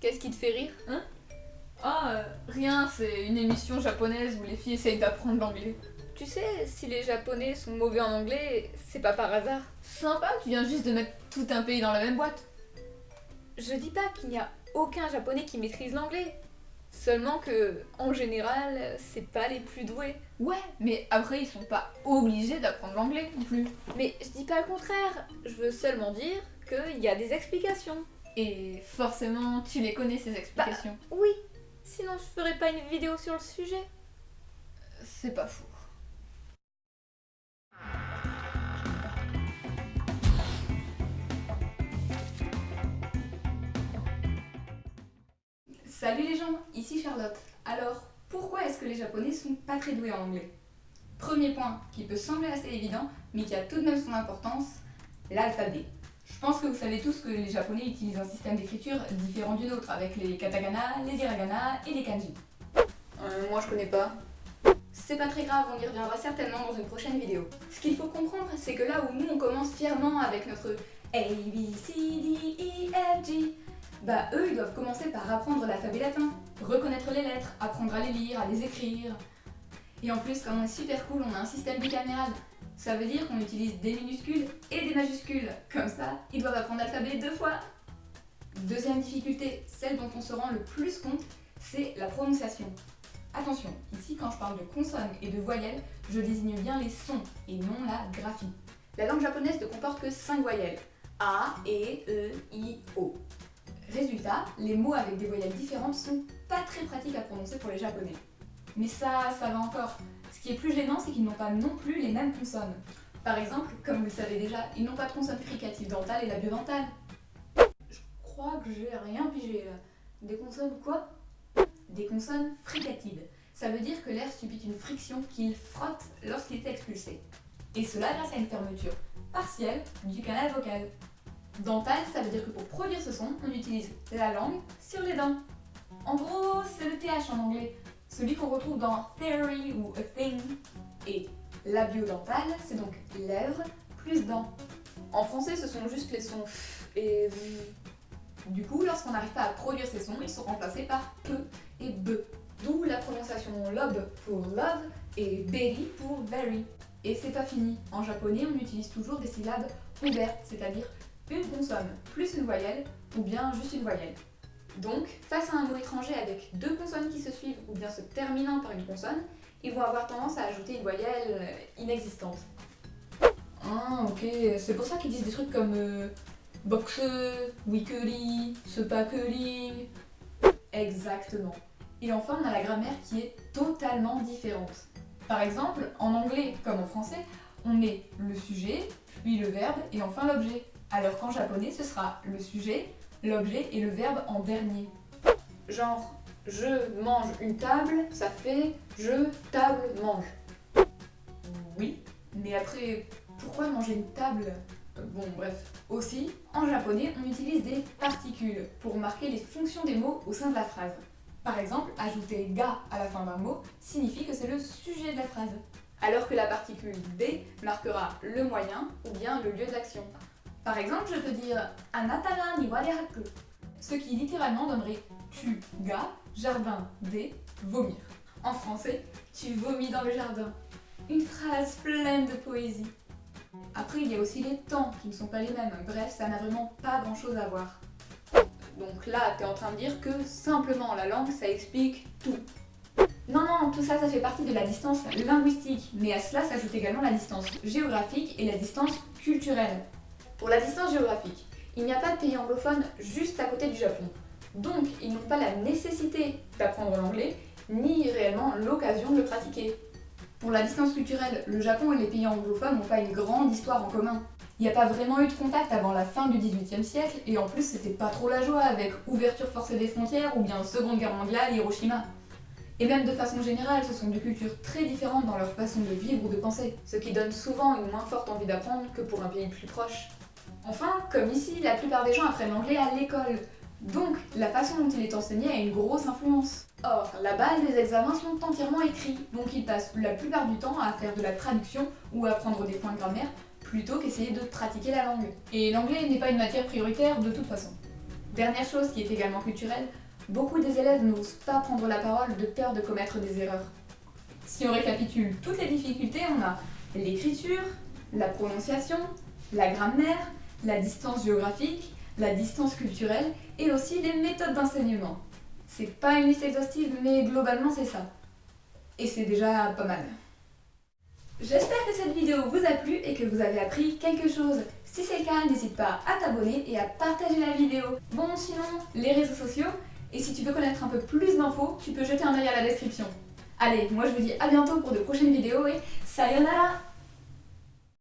Qu'est-ce qui te fait rire Ah, euh, rien, c'est une émission japonaise où les filles essayent d'apprendre l'anglais. Tu sais, si les japonais sont mauvais en anglais, c'est pas par hasard. Sympa, tu viens juste de mettre tout un pays dans la même boîte. Je dis pas qu'il n'y a aucun japonais qui maîtrise l'anglais. Seulement que, en général, c'est pas les plus doués. Ouais, mais après ils sont pas obligés d'apprendre l'anglais non plus. Mais je dis pas le contraire, je veux seulement dire qu'il y a des explications. Et forcément, tu les connais ces explications. Oui, sinon je ferais pas une vidéo sur le sujet. C'est pas faux. Salut les gens, ici Charlotte. Alors, pourquoi est-ce que les japonais sont pas très doués en anglais? Premier point, qui peut sembler assez évident, mais qui a tout de même son importance, l'alphabet. Je pense que vous savez tous que les japonais utilisent un système d'écriture différent du nôtre, avec les katakana, les hiragana et les kanji. Euh, moi je connais pas. C'est pas très grave, on y reviendra certainement dans une prochaine vidéo. Ce qu'il faut comprendre, c'est que là où nous on commence fièrement avec notre A, B, C, D, E, F, G, bah eux ils doivent commencer par apprendre l'alphabet latin, reconnaître les lettres, apprendre à les lire, à les écrire. Et en plus, comme on est super cool, on a un système bicaméral. Ça veut dire qu'on utilise des minuscules et des majuscules. Comme ça, ils doivent apprendre l'alphabet deux fois. Deuxième difficulté, celle dont on se rend le plus compte, c'est la prononciation. Attention, ici quand je parle de consonnes et de voyelles, je désigne bien les sons et non la graphie. La langue japonaise ne comporte que 5 voyelles. A, E, E, I, O. Résultat, les mots avec des voyelles différentes sont pas très pratiques à prononcer pour les japonais. Mais ça, ça va encore. Ce qui est plus gênant, c'est qu'ils n'ont pas non plus les mêmes consonnes. Par exemple, comme vous le savez déjà, ils n'ont pas de consonne fricative dentale et labiodentale. Je crois que j'ai rien pigé là. Des consonnes quoi? Des consonnes fricatives. Ça veut dire que l'air subit une friction qu'il frotte lorsqu'il est expulsé. Et cela grâce à une fermeture partielle du canal vocal. Dental, ça veut dire que pour produire ce son, on utilise la langue sur les dents. En gros, c'est le TH en anglais, celui qu'on retrouve dans theory ou a thing. Et labiodental, c'est donc lèvres plus dents. En français, ce sont juste les sons f et. Du coup, lorsqu'on n'arrive pas à produire ces sons, ils sont remplacés par pe et be. D'où la prononciation lobe pour love et berry pour very. Et c'est pas fini. En japonais, on utilise toujours des syllabes ouvertes, c'est-à-dire une consonne plus une voyelle ou bien juste une voyelle. Donc, face à un mot étranger avec deux consonnes qui se suivent ou bien se terminant par une consonne, ils vont avoir tendance à ajouter une voyelle euh, inexistante. Ah, ok, c'est pour ça qu'ils disent des trucs comme euh, boxe, weekly, curling. Exactement. Et enfin, on a la grammaire qui est totalement différente. Par exemple, en anglais comme en français, on met le sujet, puis le verbe et enfin l'objet. Alors qu'en japonais, ce sera le sujet, l'objet et le verbe en dernier. Genre, je mange une table, ça fait je table mange. Oui, mais après, pourquoi manger une table? Bon, bref. Aussi, en japonais, on utilise des particules pour marquer les fonctions des mots au sein de la phrase. Par exemple, ajouter ga à la fin d'un mot signifie que c'est le sujet de la phrase, alors que la particule d marquera le moyen ou bien le lieu d'action. Par exemple, je peux dire Anatara ni warehaku, ce qui littéralement donnerait tu ga, jardin des, vomir. En français, tu vomis dans le jardin. Une phrase pleine de poésie. Après, il y a aussi les temps qui ne sont pas les mêmes. Bref, ça n'a vraiment pas grand chose à voir. Donc là, t'es en train de dire que simplement la langue, ça explique tout. Non, non, tout ça, ça fait partie de la distance linguistique, mais à cela s'ajoute également la distance géographique et la distance culturelle. Pour la distance géographique, il n'y a pas de pays anglophone juste à côté du Japon. Donc, ils n'ont pas la nécessité d'apprendre l'anglais, ni réellement l'occasion de le pratiquer. Pour la distance culturelle, le Japon et les pays anglophones n'ont pas une grande histoire en commun. Il n'y a pas vraiment eu de contact avant la fin du XVIIIe siècle, et en plus c'était pas trop la joie avec ouverture forcée des frontières ou bien Seconde Guerre mondiale, Hiroshima. Et même de façon générale, ce sont deux cultures très différentes dans leur façon de vivre ou de penser, ce qui donne souvent une moins forte envie d'apprendre que pour un pays plus proche. Enfin, comme ici, la plupart des gens apprennent l'anglais à l'école. Donc, la façon dont il est enseigné a une grosse influence. Or, là-bas, les examens sont entièrement écrits, donc ils passent la plupart du temps à faire de la traduction ou à apprendre des points de grammaire plutôt qu'essayer de pratiquer la langue. Et l'anglais n'est pas une matière prioritaire de toute façon. Dernière chose qui est également culturelle, beaucoup des élèves n'osent pas prendre la parole de peur de commettre des erreurs. Si on récapitule toutes les difficultés, on a l'écriture, la prononciation, la grammaire, la distance géographique, la distance culturelle et aussi les méthodes d'enseignement. C'est pas une liste exhaustive, mais globalement c'est ça. Et c'est déjà pas mal. J'espère que cette vidéo vous a plu et que vous avez appris quelque chose. Si c'est le cas, n'hésite pas à t'abonner et à partager la vidéo. Bon, sinon, les réseaux sociaux, et si tu veux connaître un peu plus d'infos, tu peux jeter un œil à la description. Allez, moi je vous dis à bientôt pour de prochaines vidéos et sayonara